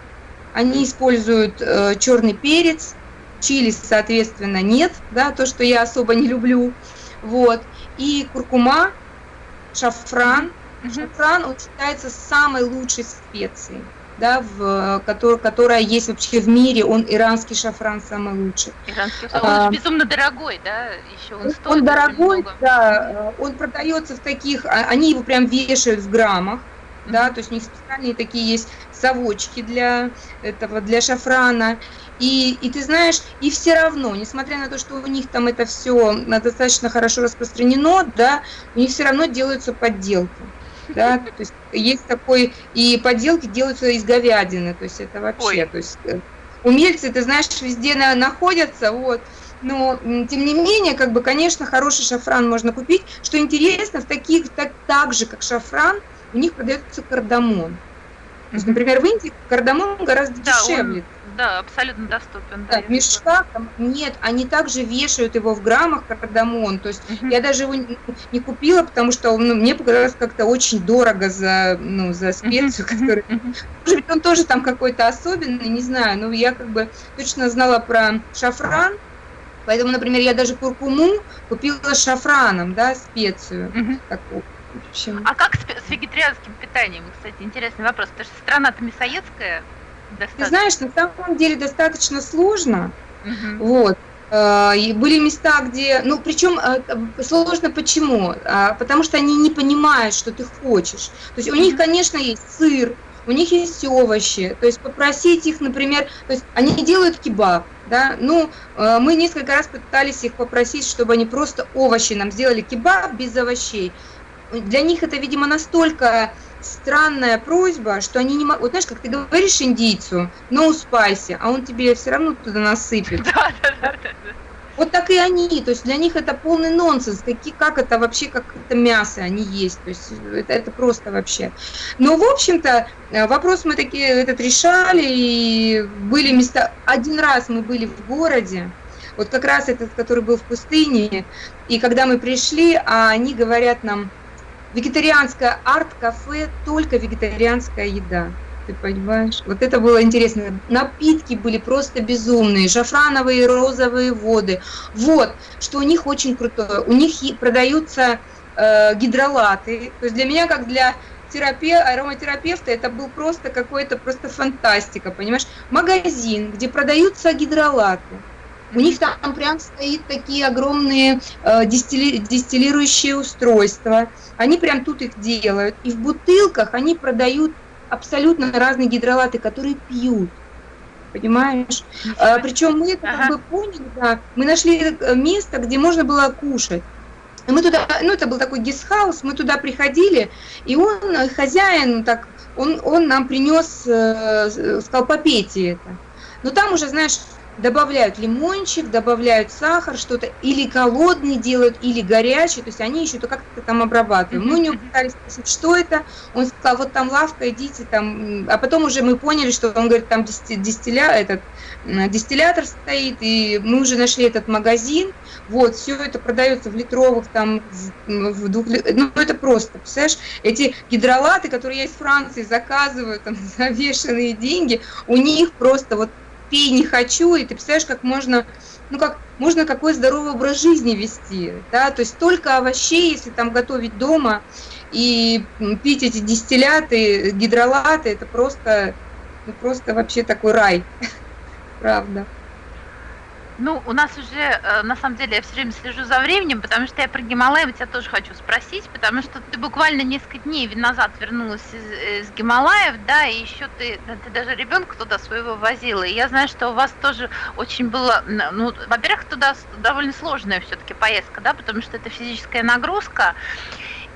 они используют э, черный перец, чили, соответственно, нет, да, то, что я особо не люблю, вот, и куркума, шафран, шафран, он считается самой лучшей специей, да, в, который, которая есть вообще в мире, он иранский шафран самый лучший. Иранский он а, безумно дорогой, да, еще он стоит. Он дорогой, много. да, он продается в таких, а, они его прям вешают в граммах, да, то есть у них специальные такие есть совочки для этого, для шафрана, и, и ты знаешь, и все равно, несмотря на то, что у них там это все достаточно хорошо распространено, да, у них все равно делаются подделки. Да, то есть есть такой, и подделки делаются из говядины, то есть это вообще, Ой. то есть э, умельцы, ты знаешь, везде находятся, вот, но тем не менее, как бы, конечно, хороший шафран можно купить. Что интересно, в таких, так, так же, как шафран, у них продается кардамон. То есть, например, в Индии кардамон гораздо да, дешевле. Он да, абсолютно доступен. Да, в мешках там, нет, они также вешают его в граммах кардамон. То есть я даже его не, не купила, потому что ну, мне показалось как-то очень дорого за, ну, за специю, которая. Может быть, он тоже там какой-то особенный, не знаю. Но я как бы точно знала про шафран. Поэтому, например, я даже куркуму купила шафраном, да, специю такую. А как с, с вегетарианским питанием, кстати, интересный вопрос, потому что страна-то мясоедская, Достаточно. Ты знаешь, на самом деле достаточно сложно. Угу. Вот. Э, и были места, где, ну, причем э, сложно почему? А, потому что они не понимают, что ты хочешь. То есть у них, конечно, есть сыр, у них есть овощи. То есть попросить их, например, то есть они делают кебаб, да, ну, э, мы несколько раз пытались их попросить, чтобы они просто овощи нам сделали кебаб без овощей. Для них это, видимо, настолько странная просьба, что они не могут... Вот знаешь, как ты говоришь индийцу, no spicy, а он тебе все равно туда насыпет. Да, да, да, да. Вот так и они, то есть для них это полный нонсенс, какие, как это вообще, как это мясо они есть, то есть это, это просто вообще. Но, в общем-то, э, вопрос мы такие этот решали, и были места, один раз мы были в городе, вот как раз этот, который был в пустыне, и когда мы пришли, а они говорят нам, вегетарианское арт-кафе, только вегетарианская еда. Ты понимаешь? Вот это было интересно. Напитки были просто безумные. Шафрановые, розовые воды. Вот, что у них очень крутое. У них продаются э, гидролаты. То есть для меня, как для терапевта, ароматерапевта, это был просто какой-то просто фантастика, понимаешь? Магазин, где продаются гидролаты. У них там прям стоит такие огромные э, дистилли, дистиллирующие устройства. Они прям тут их делают. И в бутылках они продают абсолютно разные гидролаты, которые пьют. Понимаешь? А, причем мы это ага. как бы поняли, да, мы нашли э, место, где можно было кушать. И мы туда, ну это был такой гестхаус, мы туда приходили, и он, э, хозяин, так, он, он нам принес, э, сказал, попейте это. Но там уже, знаешь, добавляют лимончик, добавляют сахар, что-то или холодный делают, или горячий, то есть они еще то как-то там обрабатывают. Мы у него пытались спросить, что это, он сказал, вот там лавка, идите там, а потом уже мы поняли, что он говорит, там дистилля, этот, дистиллятор стоит, и мы уже нашли этот магазин, вот, все это продается в литровых, там, в, в двух, ну, это просто, представляешь, эти гидролаты, которые я из Франции заказываю, там, за бешеные деньги, у них просто вот пей не хочу, и ты представляешь, как можно, ну как, можно какой здоровый образ жизни вести, да, то есть только овощей, если там готовить дома, и пить эти дистилляты, гидролаты, это просто, ну, просто вообще такой рай, правда. Ну, у нас уже, э, на самом деле, я все время слежу за временем, потому что я про Гималаи тебя тоже хочу спросить, потому что ты буквально несколько дней назад вернулась из, из Гималаев, да, и еще ты, ты даже ребенка туда своего возила, и я знаю, что у вас тоже очень было, ну, во-первых, туда довольно сложная все-таки поездка, да, потому что это физическая нагрузка,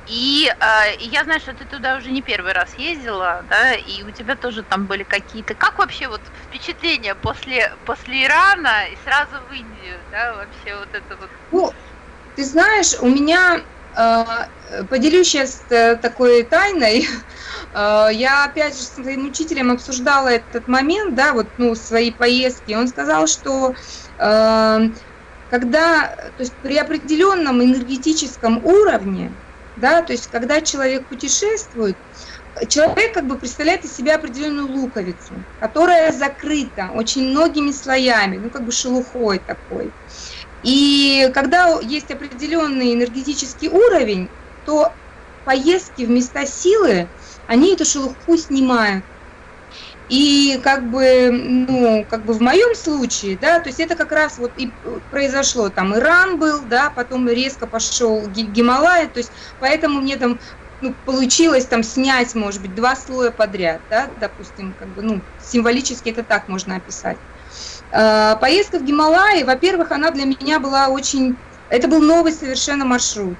и э, я знаю, что ты туда уже не первый раз ездила, да, и у тебя тоже там были какие-то. Как вообще вот впечатления после, после Ирана и сразу в Индию, да, вообще вот это вот? Ну, ты знаешь, у меня э, поделюсь сейчас э, такой тайной. Э, я опять же с своим учителем обсуждала этот момент, да, вот, ну, свои поездки. Он сказал, что когда, то есть при определенном энергетическом уровне, да, то есть когда человек путешествует, человек как бы представляет из себя определенную луковицу, которая закрыта очень многими слоями, ну как бы шелухой такой. И когда есть определенный энергетический уровень, то поездки в места силы, они эту шелуху снимают. И как бы, ну, как бы в моем случае, да, то есть это как раз вот и произошло, там Иран был, да, потом резко пошел Гималай, то есть поэтому мне там ну, получилось там снять, может быть, два слоя подряд, да, допустим, как бы, ну, символически это так можно описать. А, поездка в Гималай, во-первых, она для меня была очень, это был новый совершенно маршрут.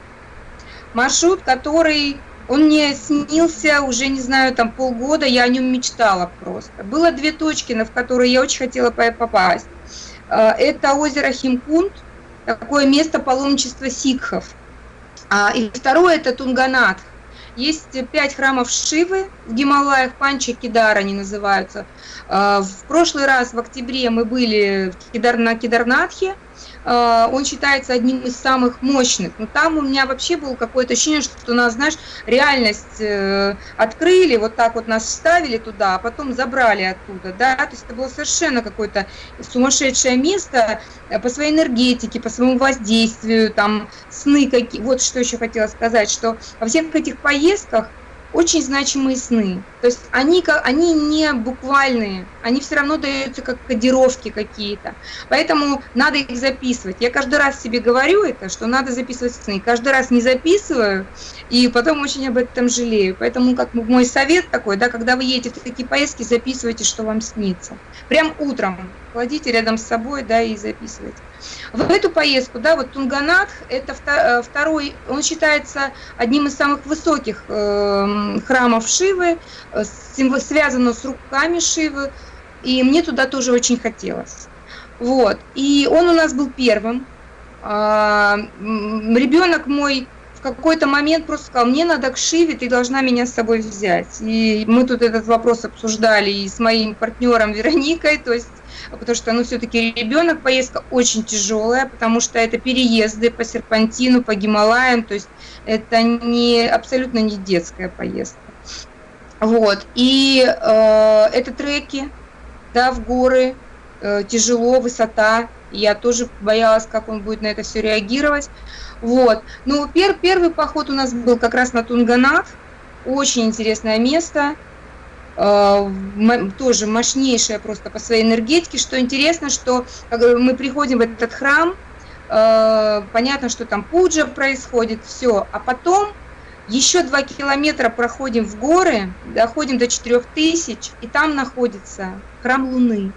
Маршрут, который он мне снился уже, не знаю, там полгода, я о нем мечтала просто. Было две точки, на которые я очень хотела попасть. А, это озеро Химкунт, такое место паломничества сикхов. А, и второе – это Тунганат. Есть пять храмов Шивы в Гималаях, Панча Кидар они называются. А, в прошлый раз, в октябре, мы были на Кидарнатхе, Э, он считается одним из самых мощных. Но там у меня вообще было какое-то ощущение, что нас, знаешь, реальность э, открыли, вот так вот нас вставили туда, а потом забрали оттуда, да, то есть это было совершенно какое-то сумасшедшее место э, по своей энергетике, по своему воздействию, там, сны какие. Вот что еще хотела сказать, что во всех этих поездках очень значимые сны. То есть они, они не буквальные, они все равно даются как кодировки какие-то. Поэтому надо их записывать. Я каждый раз себе говорю это, что надо записывать сны. Каждый раз не записываю, и потом очень об этом жалею. Поэтому как мой совет такой, да, когда вы едете в такие поездки, записывайте, что вам снится. Прям утром кладите рядом с собой, да, и записывайте. В эту поездку, да, вот Тунганатх, это э, второй, он считается одним из самых высоких э, храмов Шивы, э, связано с руками Шивы, и мне туда тоже очень хотелось. Вот, и он у нас был первым. Э, ребенок мой в какой-то момент просто сказал, мне надо к Шиве, ты должна меня с собой взять. И мы тут этот вопрос обсуждали и с моим партнером Вероникой, то есть потому что, ну, все-таки ребенок, поездка очень тяжелая, потому что это переезды по серпантину, по Гималаям, то есть это не, абсолютно не детская поездка. Вот, и э, это треки, да, в горы, э, тяжело, высота, я тоже боялась, как он будет на это все реагировать. Вот. Ну, пер, первый поход у нас был как раз на Тунганат. Очень интересное место. Э, тоже мощнейшее просто по своей энергетике. Что интересно, что мы приходим в этот храм, э, понятно, что там пуджа происходит, все. А потом еще два километра проходим в горы, доходим до 4000, и там находится храм Луны.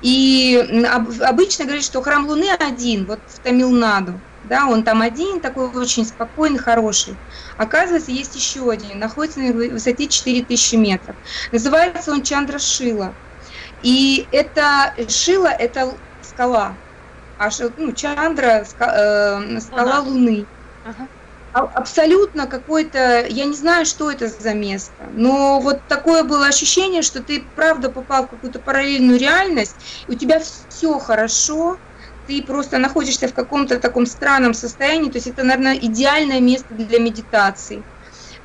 И обычно говорят, что храм Луны один, вот в Тамилнаду да, он там один, такой очень спокойный, хороший. Оказывается, есть еще один, находится на высоте 4000 метров. Называется он Чандра Шила. И это Шила – это скала, а ну, Чандра э, – скала Луна. Луны. Ага. Абсолютно какой-то, я не знаю, что это за место, но вот такое было ощущение, что ты правда попал в какую-то параллельную реальность, и у тебя все хорошо, ты просто находишься в каком-то таком странном состоянии, то есть это, наверное, идеальное место для медитации.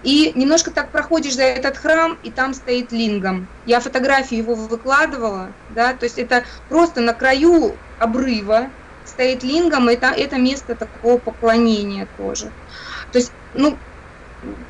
И немножко так проходишь за этот храм, и там стоит лингам. Я фотографию его выкладывала, да, то есть это просто на краю обрыва стоит лингам, и это, это место такого поклонения тоже. То есть, ну,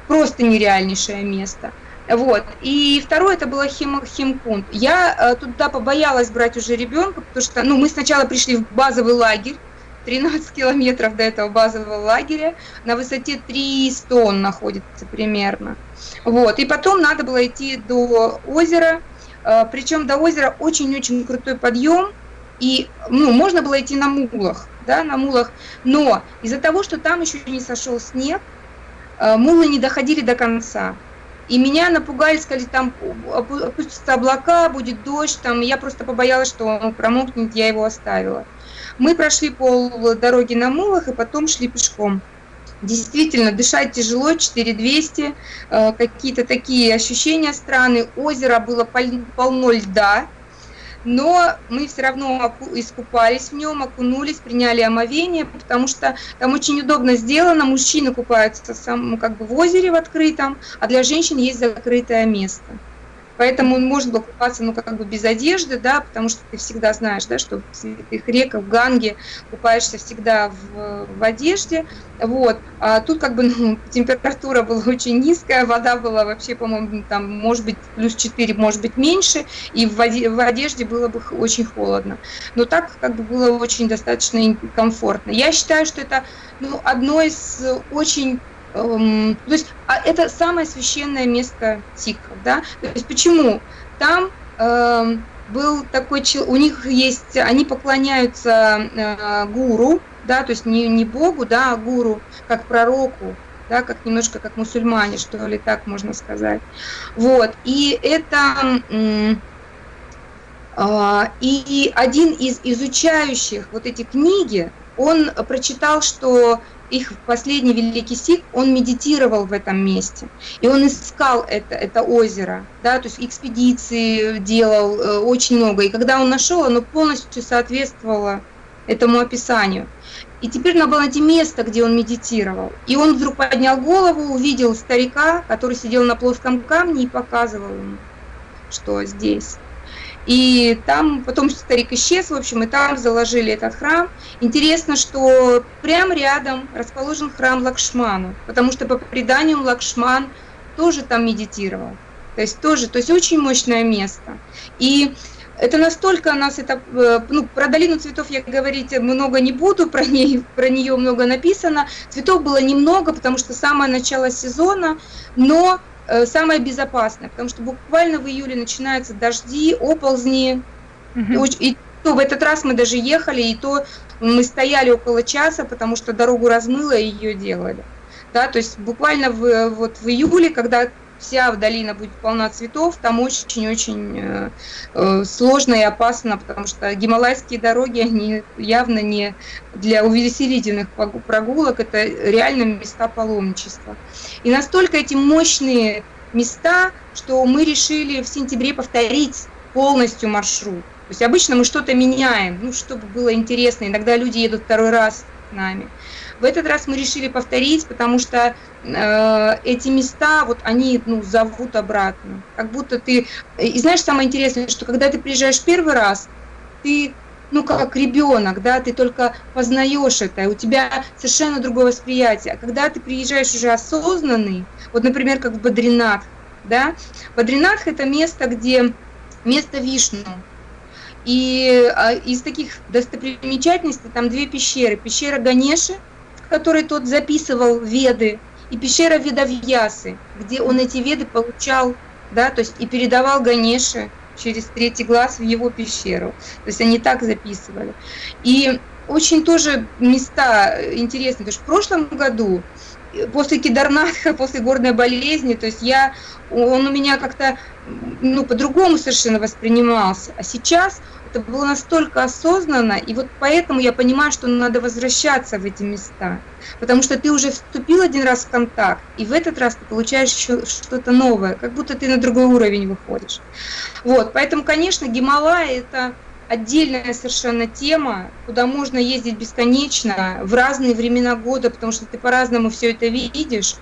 просто нереальнейшее место. Вот. И второе, это было хим, химкунт. Я э, туда побоялась брать уже ребенка, потому что, ну, мы сначала пришли в базовый лагерь, 13 километров до этого базового лагеря, на высоте 300 он находится примерно. Вот. И потом надо было идти до озера, э, причем до озера очень-очень крутой подъем, и, ну, можно было идти на мулах, да, на мулах, но из-за того, что там еще не сошел снег, э, мулы не доходили до конца. И меня напугали, сказали, там опустятся облака, будет дождь, там, я просто побоялась, что он промокнет, я его оставила. Мы прошли пол дороги на мулах и потом шли пешком. Действительно, дышать тяжело, 4200, э, какие-то такие ощущения странные. Озеро было полно льда, но мы все равно искупались в нем, окунулись, приняли омовение, потому что там очень удобно сделано, мужчины купаются сам, как бы в озере в открытом, а для женщин есть закрытое место. Поэтому можно было купаться, ну, как бы без одежды, да, потому что ты всегда знаешь, да, что в святых реках, в Ганге купаешься всегда в, в одежде, вот. А тут как бы ну, температура была очень низкая, вода была вообще, по-моему, там, может быть, плюс 4, может быть, меньше, и в, в одежде было бы очень холодно. Но так как бы было очень достаточно комфортно. Я считаю, что это ну, одно из очень то есть а это самое священное место сикхов, да? То есть почему? Там э, был такой, у них есть, они поклоняются э, гуру, да, то есть не, не Богу, да, а гуру, как пророку, да, как немножко как мусульмане, что ли, так можно сказать. Вот, и это... Э, и один из изучающих вот эти книги, он прочитал, что их последний великий сик, он медитировал в этом месте, и он искал это, это озеро, да, то есть экспедиции делал э, очень много, и когда он нашел, оно полностью соответствовало этому описанию. И теперь надо было найти место, где он медитировал. И он вдруг поднял голову, увидел старика, который сидел на плоском камне и показывал ему, что здесь. И там потом старик исчез, в общем, и там заложили этот храм. Интересно, что прямо рядом расположен храм Лакшману, потому что по преданию Лакшман тоже там медитировал. То есть тоже, то есть очень мощное место. И это настолько нас это, э, ну, про долину цветов я говорить много не буду, про, ней, про нее много написано. Цветов было немного, потому что самое начало сезона, но самое безопасное, потому что буквально в июле начинаются дожди, оползни, Угу. И, и то в этот раз мы даже ехали, и то мы стояли около часа, потому что дорогу размыло и ее делали. Да, то есть буквально в, вот в июле, когда вся долина будет полна цветов, там очень-очень э, э, сложно и опасно, потому что гималайские дороги, они явно не для увеселительных прогулок, это реально места паломничества. И настолько эти мощные места, что мы решили в сентябре повторить полностью маршрут. То есть обычно мы что-то меняем, ну, чтобы было интересно. Иногда люди едут второй раз с нами. В этот раз мы решили повторить, потому что э, эти места, вот они ну, зовут обратно. Как будто ты... И знаешь, самое интересное, что когда ты приезжаешь первый раз, ты ну, как ребенок, да, ты только познаешь это, и у тебя совершенно другое восприятие. А когда ты приезжаешь уже осознанный, вот, например, как в Бадринат, да, Бадринатх – это место, где место Вишну, и а, из таких достопримечательностей там две пещеры. Пещера Ганеши, в которой тот записывал веды, и пещера Ведавьясы, где он эти веды получал, да, то есть и передавал Ганеше через третий глаз в его пещеру. То есть они так записывали. И очень тоже места интересные, потому что в прошлом году после кидарнатха, после горной болезни, то есть я, он у меня как-то ну, по-другому совершенно воспринимался. А сейчас это было настолько осознанно, и вот поэтому я понимаю, что надо возвращаться в эти места, потому что ты уже вступил один раз в контакт, и в этот раз ты получаешь что-то новое, как будто ты на другой уровень выходишь. Вот, поэтому, конечно, Гималай – это отдельная совершенно тема, куда можно ездить бесконечно в разные времена года, потому что ты по-разному все это видишь,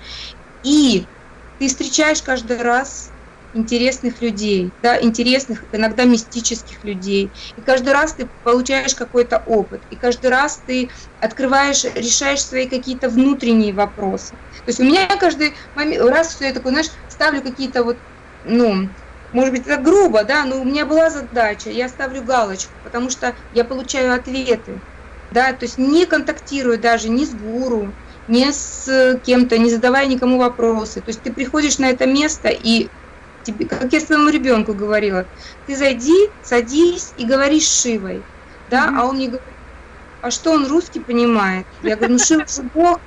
и ты встречаешь каждый раз интересных людей, да, интересных, иногда мистических людей. И каждый раз ты получаешь какой-то опыт, и каждый раз ты открываешь, решаешь свои какие-то внутренние вопросы. То есть у меня каждый момент, раз все я такой, знаешь, ставлю какие-то вот, ну, может быть, это грубо, да, но у меня была задача, я ставлю галочку, потому что я получаю ответы, да, то есть не контактирую даже ни с гуру, ни с кем-то, не задавая никому вопросы. То есть ты приходишь на это место и тебе, как я своему ребенку говорила, ты зайди, садись и говори с Шивой, да, mm-hmm. а он мне говорит, а что он русский понимает? Я говорю, ну Шива же Бог,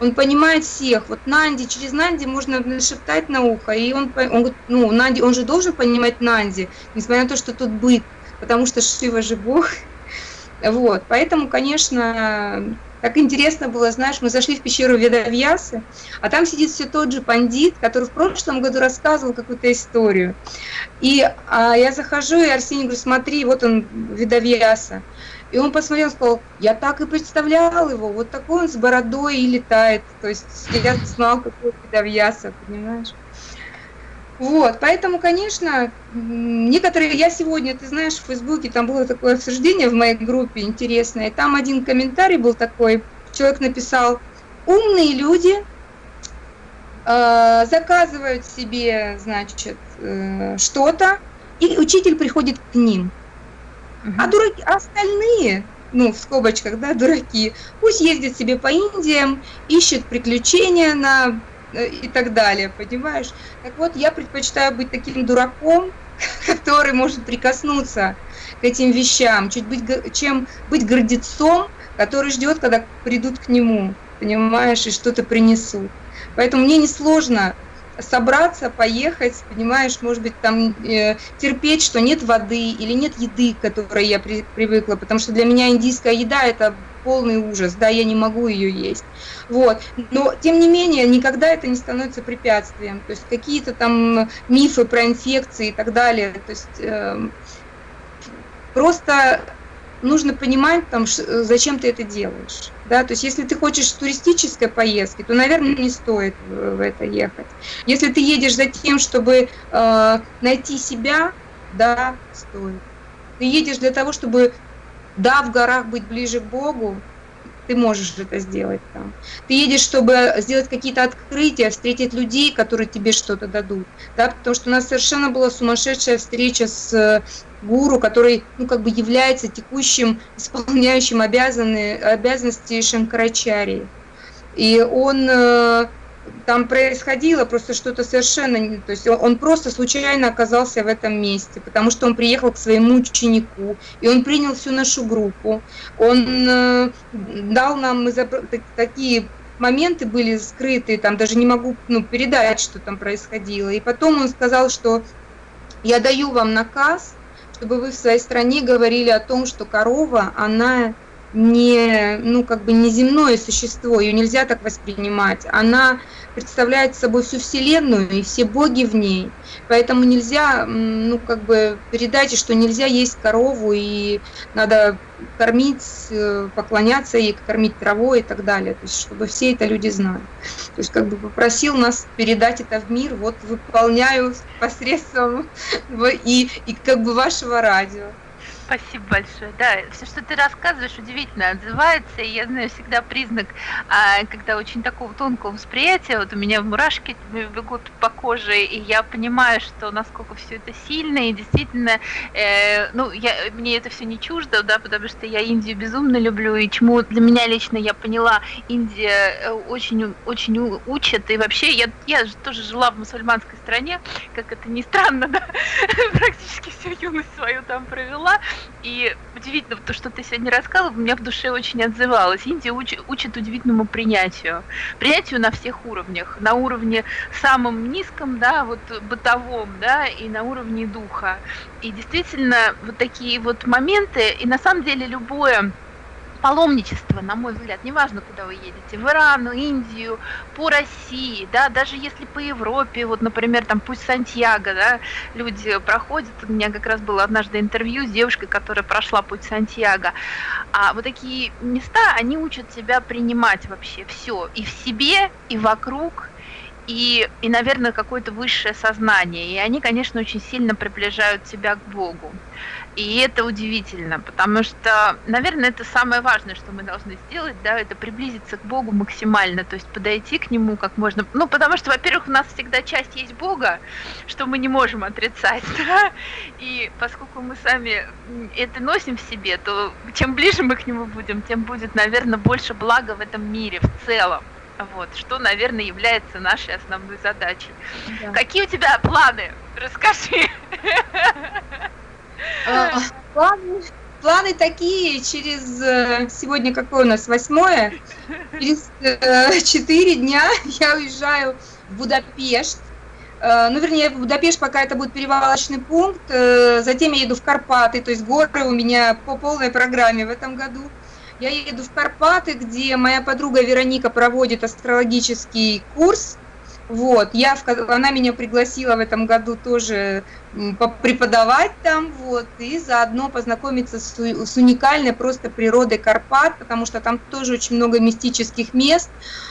он понимает всех. Вот Нанди, через Нанди можно нашептать на ухо, и он, он говорит, ну, Нанди, он же должен понимать Нанди, несмотря на то, что тут быт, потому что Шива же Бог. Вот, поэтому, конечно, так интересно было, знаешь, мы зашли в пещеру Ведавьясы, а там сидит все тот же пандит, который в прошлом году рассказывал какую-то историю. И а, я захожу, и Арсений говорю, смотри, вот он, Ведавьяса. И он посмотрел, сказал, я так и представлял его, вот такой он с бородой и летает. То есть я знал, какой Ведавьяса, понимаешь? Вот, поэтому, конечно, некоторые, я сегодня, ты знаешь, в Фейсбуке, там было такое обсуждение в моей группе интересное, там один комментарий был такой, человек написал, умные люди э, заказывают себе, значит, э, что-то, и учитель приходит к ним. Угу. А дураки, а остальные, ну, в скобочках, да, дураки, пусть ездят себе по Индиям, ищут приключения на и так далее, понимаешь? Так вот, я предпочитаю быть таким дураком, который может прикоснуться к этим вещам, чуть быть, чем быть гордецом, который ждет, когда придут к нему, понимаешь, и что-то принесут. Поэтому мне несложно собраться, поехать, понимаешь, может быть, там э, терпеть, что нет воды или нет еды, к которой я при, привыкла, потому что для меня индийская еда это полный ужас, да, я не могу ее есть. Вот. Но, тем не менее, никогда это не становится препятствием. То есть какие-то там мифы про инфекции и так далее. То есть э, просто нужно понимать, там, зачем ты это делаешь. Да, то есть если ты хочешь туристической поездки, то, наверное, не стоит в это ехать. Если ты едешь за тем, чтобы э, найти себя, да, стоит. Ты едешь для того, чтобы, да, в горах быть ближе к Богу, ты можешь это сделать там. Ты едешь, чтобы сделать какие-то открытия, встретить людей, которые тебе что-то дадут. Да, потому что у нас совершенно была сумасшедшая встреча с э, гуру, который ну, как бы является текущим, исполняющим обязаны, обязанности Шанкарачарии. И он э, там происходило просто что-то совершенно, то есть он просто случайно оказался в этом месте, потому что он приехал к своему ученику, и он принял всю нашу группу, он э, дал нам такие моменты были скрытые, там даже не могу ну, передать, что там происходило. И потом он сказал, что я даю вам наказ, чтобы вы в своей стране говорили о том, что корова, она не, ну, как бы не земное существо, ее нельзя так воспринимать. Она представляет собой всю Вселенную и все боги в ней. Поэтому нельзя, ну, как бы передать, что нельзя есть корову и надо кормить, э, поклоняться ей, кормить травой и так далее. То есть, чтобы все это люди знали. То есть, как бы попросил нас передать это в мир, вот выполняю посредством и, и как бы вашего радио. Спасибо большое. Да, все, что ты рассказываешь, удивительно отзывается. И я знаю всегда признак, а, когда очень такого тонкого восприятия, вот у меня мурашки бегут по коже, и я понимаю, что насколько все это сильно, и действительно, э, ну, я, мне это все не чуждо, да, потому что я Индию безумно люблю, и чему для меня лично я поняла, Индия э, очень, очень учит, и вообще я, я же тоже жила в мусульманской стране, как это ни странно, да, практически всю юность свою там провела, и удивительно, то, что ты сегодня рассказывал, у меня в душе очень отзывалось. Индия уч, учит удивительному принятию. Принятию на всех уровнях. На уровне самом низком, да, вот бытовом, да, и на уровне духа. И действительно, вот такие вот моменты, и на самом деле любое паломничество, на мой взгляд, неважно, куда вы едете, в Иран, Индию, по России, да, даже если по Европе, вот, например, там пусть Сантьяго, да, люди проходят, у меня как раз было однажды интервью с девушкой, которая прошла путь Сантьяго, а вот такие места, они учат тебя принимать вообще все, и в себе, и вокруг, и, и, наверное, какое-то высшее сознание. И они, конечно, очень сильно приближают тебя к Богу. И это удивительно, потому что, наверное, это самое важное, что мы должны сделать, да, это приблизиться к Богу максимально, то есть подойти к Нему как можно, ну, потому что, во-первых, у нас всегда часть есть Бога, что мы не можем отрицать, да, и поскольку мы сами это носим в себе, то чем ближе мы к Нему будем, тем будет, наверное, больше блага в этом мире в целом. Вот, что, наверное, является нашей основной задачей. Да. Какие у тебя планы? Расскажи. А, планы, планы такие, через, э, сегодня какое у нас, восьмое, через э, четыре дня я уезжаю в Будапешт, э, ну, вернее, в Будапешт пока это будет перевалочный пункт, затем я еду в Карпаты, то есть горы у меня по полной программе в этом году. Я еду в Карпаты, где моя подруга Вероника проводит астрологический курс, вот, я, она меня пригласила в этом году тоже преподавать там, вот, и заодно познакомиться с, с уникальной просто природой Карпат, потому что там тоже очень много мистических мест,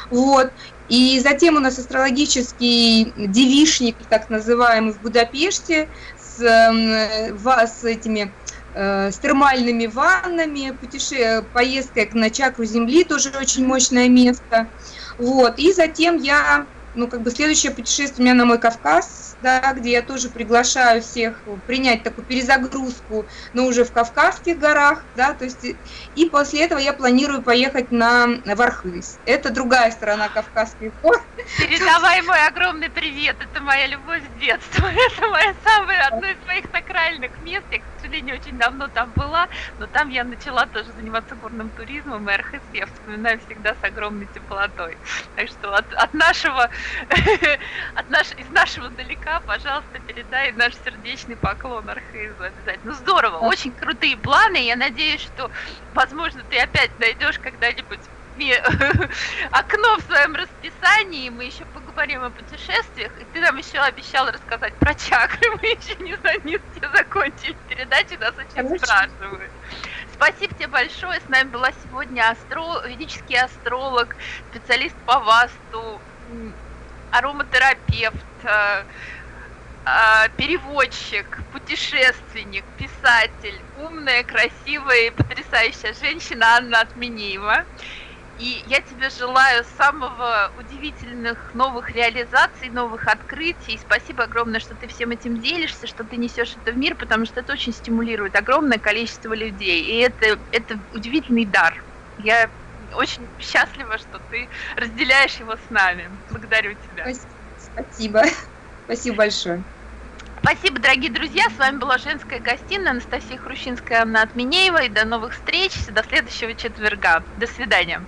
вот. И затем у нас астрологический девишник, так называемый, в Будапеште, с, с этими э, с термальными ваннами, путеше... поездка на чакру Земли, тоже очень мощное место. Вот. И затем я ну, как бы следующее путешествие у меня на мой Кавказ, да, где я тоже приглашаю всех принять такую перезагрузку, но уже в Кавказских горах, да, то есть, и после этого я планирую поехать на, Вархыз. Это другая сторона Кавказских гор. Передавай мой огромный привет, это моя любовь с детства, это моя самая, одно из моих сакральных мест, я, сожалению, очень давно там была, но там я начала тоже заниматься горным туризмом, и Архыз я вспоминаю всегда с огромной теплотой. Так что от, от нашего от наш, из нашего далека, пожалуйста, передай наш сердечный поклон Архизу обязательно. Ну здорово, очень крутые планы. Я надеюсь, что, возможно, ты опять найдешь когда-нибудь окно в своем расписании, мы еще поговорим о путешествиях, и ты нам еще обещал рассказать про чакры, мы еще не, не все закончили передачу, нас очень Конечно. спрашивают. Спасибо тебе большое, с нами была сегодня астро... ведический астролог, специалист по васту, ароматерапевт, э, э, переводчик, путешественник, писатель, умная, красивая и потрясающая женщина Анна Отмениева. И я тебе желаю самого удивительных новых реализаций, новых открытий. Спасибо огромное, что ты всем этим делишься, что ты несешь это в мир, потому что это очень стимулирует огромное количество людей. И это, это удивительный дар. Я очень счастлива, что ты разделяешь его с нами. Благодарю тебя. Спасибо. Спасибо большое. Спасибо, дорогие друзья. С вами была «Женская гостиная». Анастасия Хрущинская, Анна Отменеева. И до новых встреч. До следующего четверга. До свидания.